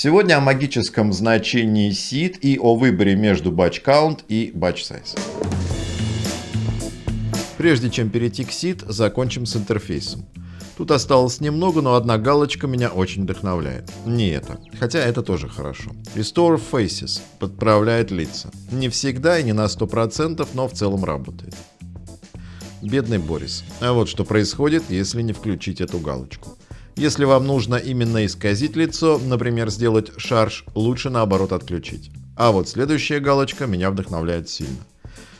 Сегодня о магическом значении seed и о выборе между batch count и batch size. Прежде чем перейти к seed, закончим с интерфейсом. Тут осталось немного, но одна галочка меня очень вдохновляет. Не это. Хотя это тоже хорошо. Restore Faces. Подправляет лица. Не всегда и не на 100%, но в целом работает. Бедный Борис. А вот что происходит, если не включить эту галочку. Если вам нужно именно исказить лицо, например, сделать шарж, лучше наоборот отключить. А вот следующая галочка меня вдохновляет сильно.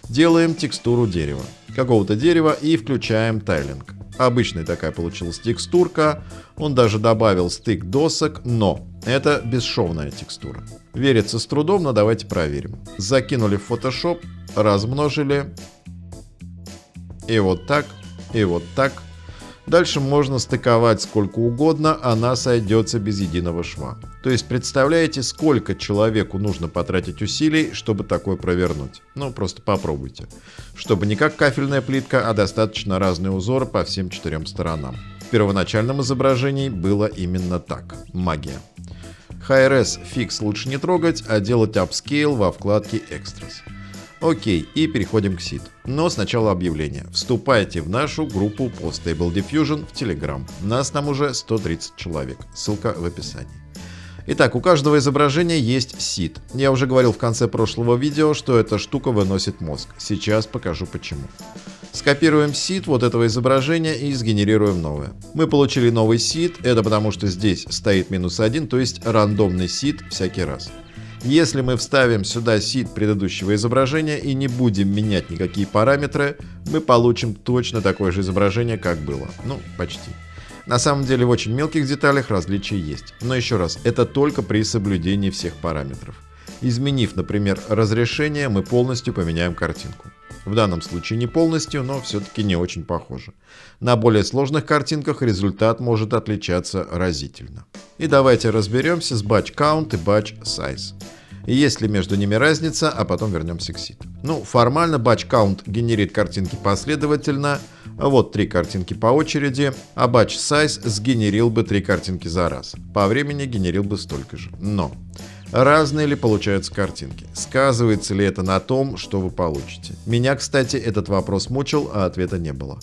Делаем текстуру дерева. Какого-то дерева и включаем тайлинг. Обычная такая получилась текстурка. Он даже добавил стык досок, но это бесшовная текстура. Верится с трудом, но давайте проверим. Закинули в Photoshop, размножили. И вот так, и вот так. Дальше можно стыковать сколько угодно, она сойдется без единого шва. То есть представляете, сколько человеку нужно потратить усилий, чтобы такое провернуть? Ну, просто попробуйте. Чтобы не как кафельная плитка, а достаточно разные узоры по всем четырем сторонам. В первоначальном изображении было именно так. Магия. HRS фикс лучше не трогать, а делать upscale во вкладке Extras. Окей, и переходим к SID. Но сначала объявление. Вступайте в нашу группу по Stable Diffusion в Telegram. Нас там уже 130 человек. Ссылка в описании. Итак, у каждого изображения есть SID. Я уже говорил в конце прошлого видео, что эта штука выносит мозг. Сейчас покажу почему. Скопируем SID вот этого изображения и сгенерируем новое. Мы получили новый SID, это потому что здесь стоит минус 1, то есть рандомный SID всякий раз. Если мы вставим сюда сид предыдущего изображения и не будем менять никакие параметры, мы получим точно такое же изображение, как было. Ну, почти. На самом деле в очень мелких деталях различия есть. Но еще раз, это только при соблюдении всех параметров. Изменив, например, разрешение, мы полностью поменяем картинку. В данном случае не полностью, но все-таки не очень похоже. На более сложных картинках результат может отличаться разительно. И давайте разберемся с batch count и batch size. Есть ли между ними разница, а потом вернемся к seed. Ну, формально batch count генерит картинки последовательно, вот три картинки по очереди, а batch size сгенерил бы три картинки за раз. По времени генерил бы столько же. Но Разные ли получаются картинки? Сказывается ли это на том, что вы получите? Меня, кстати, этот вопрос мучил, а ответа не было.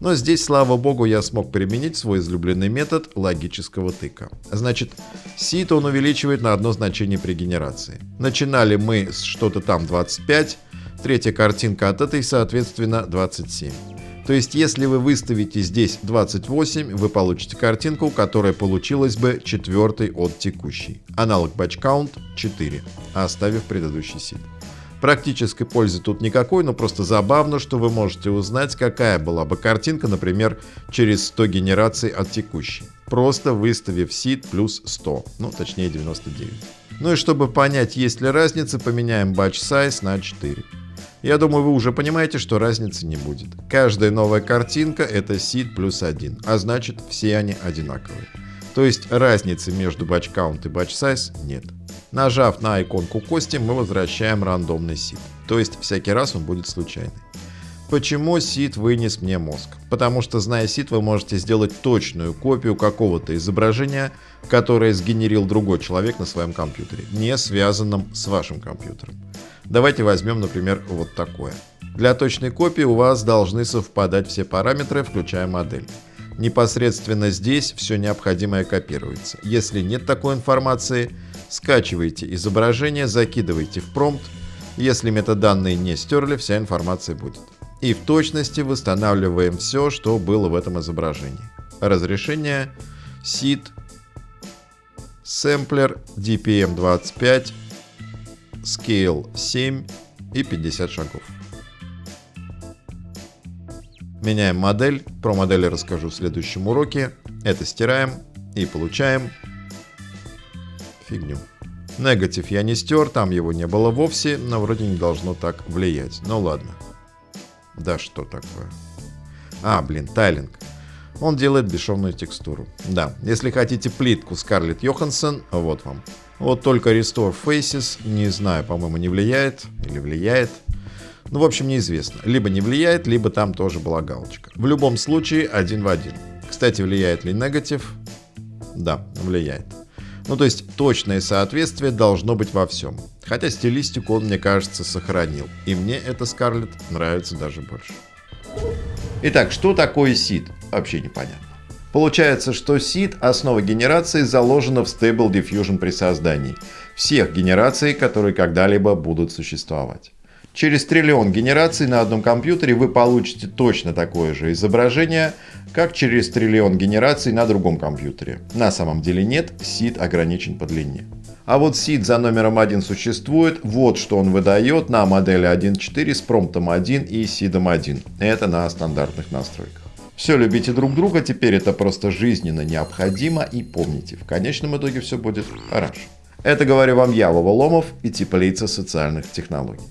Но здесь, слава богу, я смог применить свой излюбленный метод логического тыка. Значит, сит он увеличивает на одно значение при генерации. Начинали мы с что-то там 25, третья картинка от этой, соответственно, 27. То есть, если вы выставите здесь 28, вы получите картинку, которая получилась бы четвертой от текущей. Аналог batch count 4, оставив предыдущий сид. Практической пользы тут никакой, но просто забавно, что вы можете узнать, какая была бы картинка, например, через 100 генераций от текущей. Просто выставив сид плюс 100, ну точнее 99. Ну и чтобы понять, есть ли разница, поменяем batch size на 4. Я думаю, вы уже понимаете, что разницы не будет. Каждая новая картинка это seed плюс 1, а значит все они одинаковые. То есть разницы между batch count и batch size нет. Нажав на иконку кости, мы возвращаем рандомный seed. То есть всякий раз он будет случайный. Почему seed вынес мне мозг? Потому что, зная seed, вы можете сделать точную копию какого-то изображения, которое сгенерил другой человек на своем компьютере, не связанном с вашим компьютером. Давайте возьмем, например, вот такое. Для точной копии у вас должны совпадать все параметры, включая модель. Непосредственно здесь все необходимое копируется. Если нет такой информации, скачивайте изображение, закидывайте в промпт. Если метаданные не стерли, вся информация будет. И в точности восстанавливаем все, что было в этом изображении. Разрешение, SID, сэмплер, DPM25, Scale 7 и 50 шагов. Меняем модель. Про модели расскажу в следующем уроке. Это стираем и получаем фигню. Негатив я не стер, там его не было вовсе, но вроде не должно так влиять. Ну ладно. Да что такое? А, блин, тайлинг. Он делает бесшовную текстуру. Да, если хотите плитку Скарлетт Йоханссон, вот вам. Вот только Restore Faces, не знаю, по-моему, не влияет или влияет. Ну, в общем, неизвестно. Либо не влияет, либо там тоже была галочка. В любом случае, один в один. Кстати, влияет ли негатив? Да, влияет. Ну то есть точное соответствие должно быть во всем. Хотя стилистику он, мне кажется, сохранил. И мне эта Скарлетт нравится даже больше. Итак, что такое SID? Вообще непонятно. Получается, что SID, основа генерации, заложена в Stable Diffusion при создании всех генераций, которые когда-либо будут существовать. Через триллион генераций на одном компьютере вы получите точно такое же изображение, как через триллион генераций на другом компьютере. На самом деле нет, SID ограничен по длине. А вот SID за номером 1 существует, вот что он выдает на модели 1.4 с промптом 1 и SID 1. Это на стандартных настройках. Все, любите друг друга, теперь это просто жизненно необходимо и помните, в конечном итоге все будет хорошо. Это говорю вам я, Вова Ломов и теплица социальных технологий.